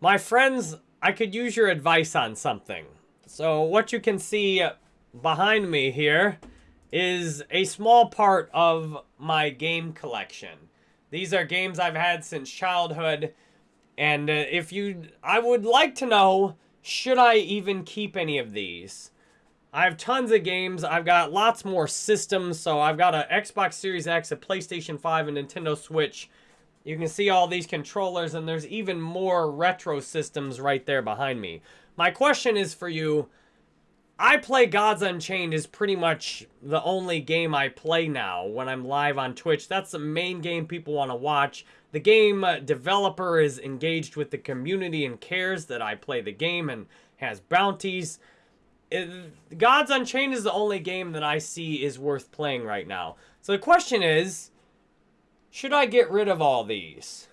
My friends, I could use your advice on something. So what you can see behind me here is a small part of my game collection. These are games I've had since childhood. And uh, if you, I would like to know, should I even keep any of these? I have tons of games. I've got lots more systems. So I've got an Xbox Series X, a PlayStation 5, a Nintendo Switch. You can see all these controllers, and there's even more retro systems right there behind me. My question is for you, I play Gods Unchained is pretty much the only game I play now when I'm live on Twitch. That's the main game people want to watch. The game uh, developer is engaged with the community and cares that I play the game and has bounties. Gods Unchained is the only game that I see is worth playing right now. So the question is, should I get rid of all these?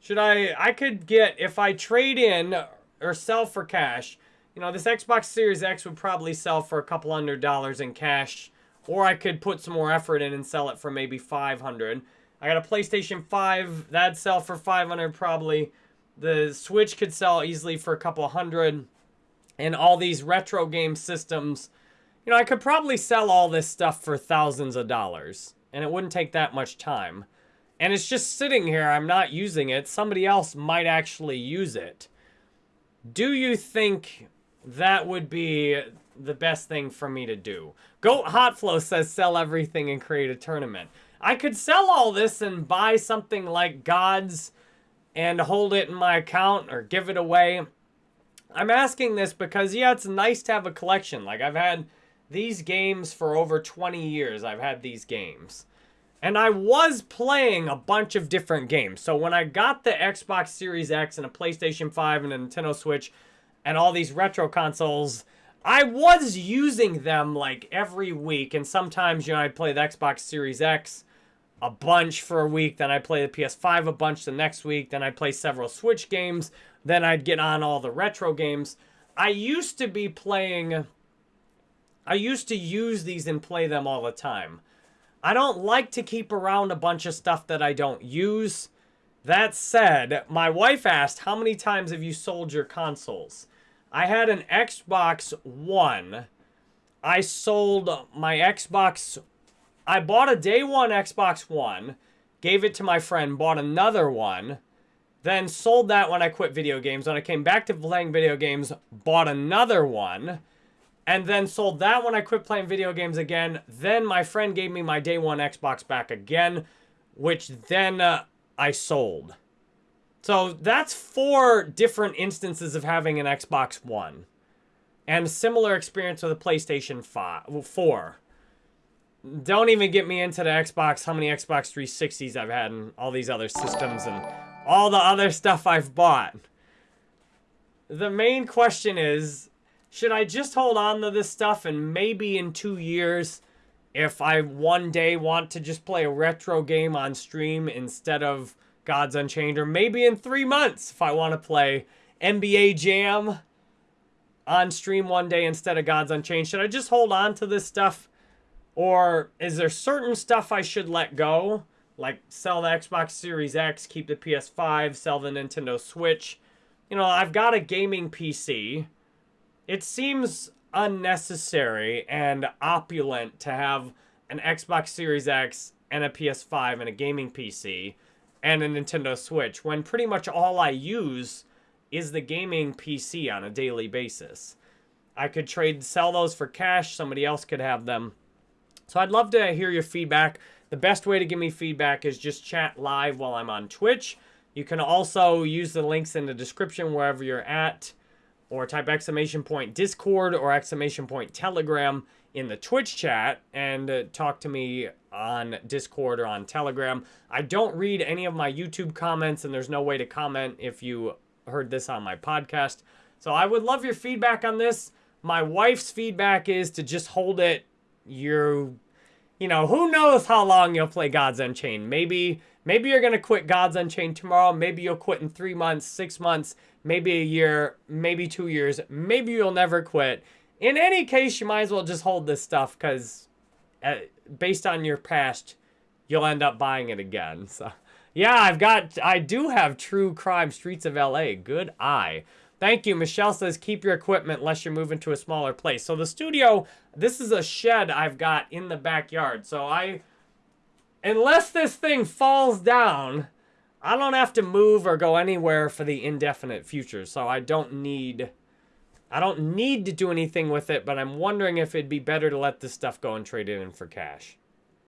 Should I, I could get, if I trade in or sell for cash, you know, this Xbox Series X would probably sell for a couple hundred dollars in cash. Or I could put some more effort in and sell it for maybe 500 I got a PlayStation 5. That'd sell for 500 probably. The Switch could sell easily for a couple hundred. And all these retro game systems. You know, I could probably sell all this stuff for thousands of dollars. And it wouldn't take that much time. And it's just sitting here. I'm not using it. Somebody else might actually use it. Do you think that would be the best thing for me to do. Goat Hotflow says sell everything and create a tournament. I could sell all this and buy something like Gods and hold it in my account or give it away. I'm asking this because, yeah, it's nice to have a collection. Like, I've had these games for over 20 years. I've had these games. And I was playing a bunch of different games. So when I got the Xbox Series X and a PlayStation 5 and a Nintendo Switch, and all these retro consoles, I was using them like every week. And sometimes, you know, I'd play the Xbox Series X a bunch for a week. Then I'd play the PS5 a bunch the next week. Then I'd play several Switch games. Then I'd get on all the retro games. I used to be playing... I used to use these and play them all the time. I don't like to keep around a bunch of stuff that I don't use. That said, my wife asked, how many times have you sold your consoles? I had an Xbox One. I sold my Xbox. I bought a day one Xbox One, gave it to my friend, bought another one, then sold that when I quit video games. When I came back to playing video games, bought another one, and then sold that when I quit playing video games again. Then my friend gave me my day one Xbox back again, which then uh, I sold. So that's four different instances of having an Xbox One. And similar experience with a PlayStation 5, 4. Don't even get me into the Xbox, how many Xbox 360s I've had and all these other systems and all the other stuff I've bought. The main question is, should I just hold on to this stuff and maybe in two years, if I one day want to just play a retro game on stream instead of Gods Unchained, or maybe in three months if I want to play NBA Jam on stream one day instead of Gods Unchained. Should I just hold on to this stuff? Or is there certain stuff I should let go? Like sell the Xbox Series X, keep the PS5, sell the Nintendo Switch. You know, I've got a gaming PC. It seems unnecessary and opulent to have an Xbox Series X and a PS5 and a gaming PC and a Nintendo Switch when pretty much all I use is the gaming PC on a daily basis. I could trade, sell those for cash. Somebody else could have them. So I'd love to hear your feedback. The best way to give me feedback is just chat live while I'm on Twitch. You can also use the links in the description wherever you're at or type exclamation point Discord or exclamation point Telegram in the Twitch chat and uh, talk to me on Discord or on Telegram. I don't read any of my YouTube comments, and there's no way to comment if you heard this on my podcast. So I would love your feedback on this. My wife's feedback is to just hold it. You're, you know, who knows how long you'll play Gods Unchained. Maybe, maybe you're going to quit Gods Unchained tomorrow. Maybe you'll quit in three months, six months, maybe a year, maybe two years. Maybe you'll never quit. In any case, you might as well just hold this stuff because uh, based on your past, you'll end up buying it again. So Yeah, I've got, I do have True Crime Streets of LA. Good eye. Thank you. Michelle says, keep your equipment unless you're moving to a smaller place. So the studio, this is a shed I've got in the backyard. So I, unless this thing falls down, I don't have to move or go anywhere for the indefinite future. So I don't need, I don't need to do anything with it, but I'm wondering if it'd be better to let this stuff go and trade it in for cash.